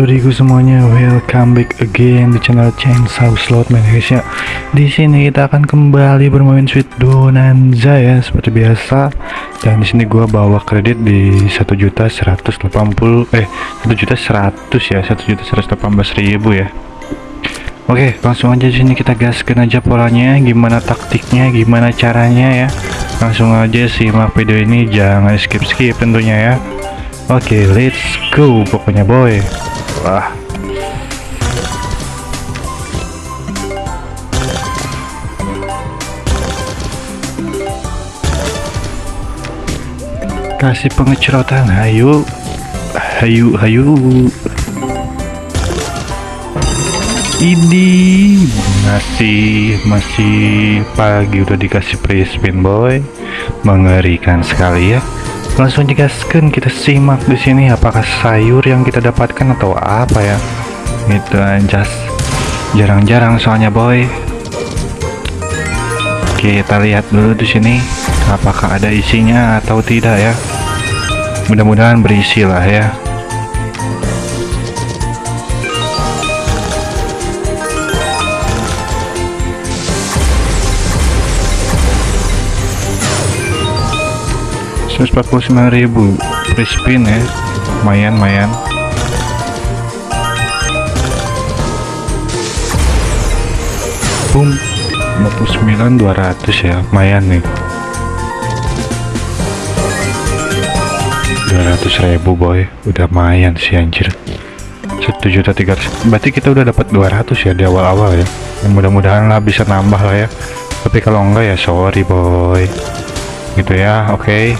brodiku semuanya, welcome back again di channel Chainsaw Slot Man guys ya. Di sini kita akan kembali bermain Sweet Bonanza ya seperti biasa. Dan di sini gua bawa kredit di satu juta seratus delapan puluh eh satu juta seratus ya satu juta seratus delapan belas ribu ya. Oke, langsung aja di sini kita gaskan aja polanya, gimana taktiknya, gimana caranya ya. Langsung aja simak video ini, jangan skip skip tentunya ya. Oke, let's go pokoknya boy. Wah. Kasih pengecerotan, hayu. Hayu, hayu. Ini masih masih pagi udah dikasih free spin boy. Mengerikan sekali ya langsung digaskan kita simak di sini apakah sayur yang kita dapatkan atau apa ya. Itu anjas jarang-jarang soalnya boy. Kita lihat dulu di sini apakah ada isinya atau tidak ya. Mudah-mudahan berisi lah ya ribu. Free spin ya. Lumayan lumayan. Boom. 59 200 ya. Lumayan nih. 200 ribu boy. Udah lumayan sih anjir. 1 juta 300 berarti kita udah dapat 200 ya di awal-awal ya. Mudah-mudahan lah bisa nambah lah ya. Tapi kalau enggak ya sorry boy. Gitu ya oke. okay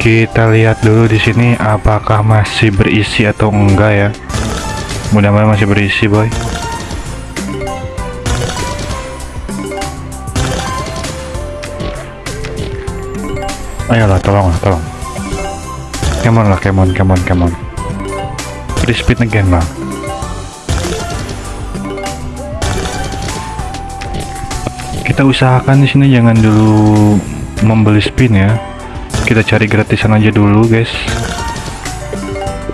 kita lihat dulu di sini apakah masih berisi atau enggak ya. Mudah-mudahan masih berisi boy. Ayolah tolong lah tolong. Come on lah come on come on come on. Free speed again lah kita usahakan di sini jangan dulu membeli spin ya kita cari gratisan aja dulu guys.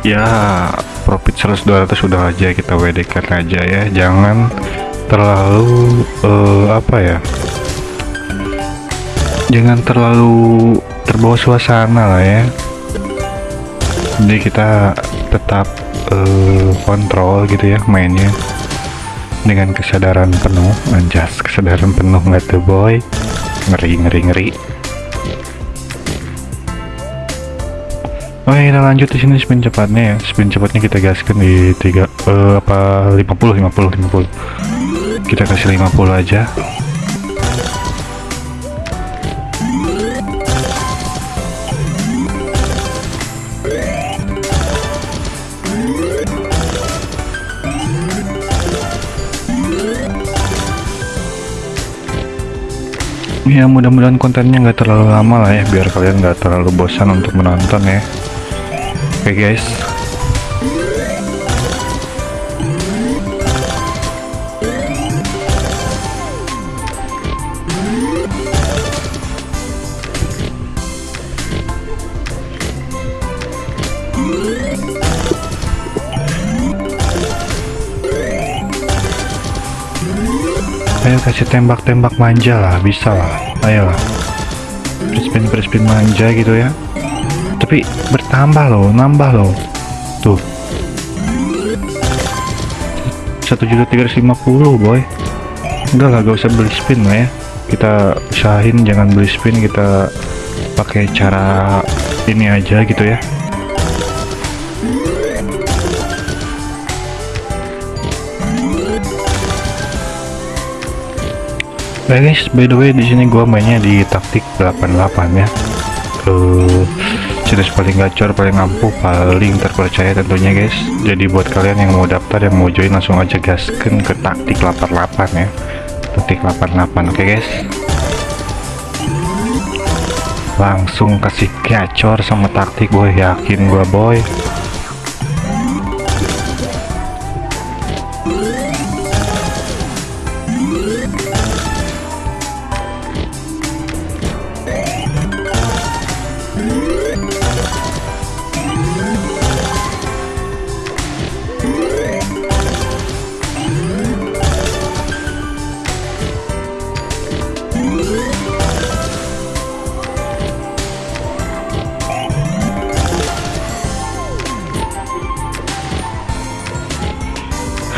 Ya profit 100 200 sudah aja kita WD kan aja ya. Jangan terlalu uh, apa ya? Jangan terlalu terbawa suasana lah ya. Jadi kita tetap uh, kontrol gitu ya mainnya. Dengan kesadaran penuh anjas kesadaran penuh nggak tuh boy. Ngeri ngeri ngeri Oke kita lanjut di sini spin cepatnya ya. Spin cepatnya kita gaskan di tiga uh, apa 50 50 50 kita kasih 50 aja. Ya mudah-mudahan kontennya nggak terlalu lama lah ya biar kalian nggak terlalu bosan untuk menonton ya Okay, guys Ayo kasih tembak-tembak manja lah, bisa lah. Ayo lah. Crispin crispin manja gitu ya tapi bertambah loh nambah loh. Tuh. Satu juta tiga ratus lima puluh boy. Enggak lah gak usah beli spin lah ya. Kita usahain jangan beli spin kita pakai cara ini aja gitu ya. Baik guys, by the way di sini gua mainnya di taktik 88 ya. Uh, jenis paling gacor paling ampuh paling terpercaya tentunya guys. Jadi buat kalian yang mau daftar yang mau join langsung aja gaskan ke taktik 88 ya. Taktik 88 oke okay, guys? Langsung kasih gacor sama taktik boy. Yakin gua boy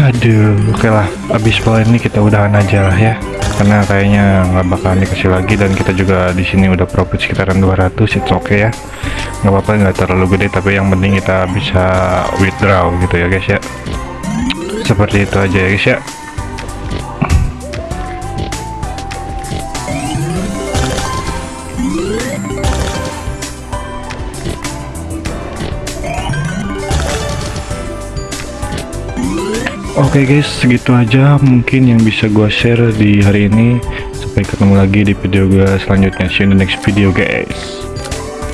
Aduh, oke lah. Abis pola ini kita udahan aja lah ya. Karena kayaknya nggak bakalan dikasih lagi dan kita juga di sini udah profit sekitaran 200, itu oke ya. Nggak apa-apa, nggak terlalu gede, tapi yang penting kita bisa withdraw gitu ya guys ya. Seperti itu aja ya guys ya. Oke guys, segitu aja mungkin yang bisa gua share di hari ini. Sampai ketemu lagi di video gua selanjutnya. See you in the next video guys.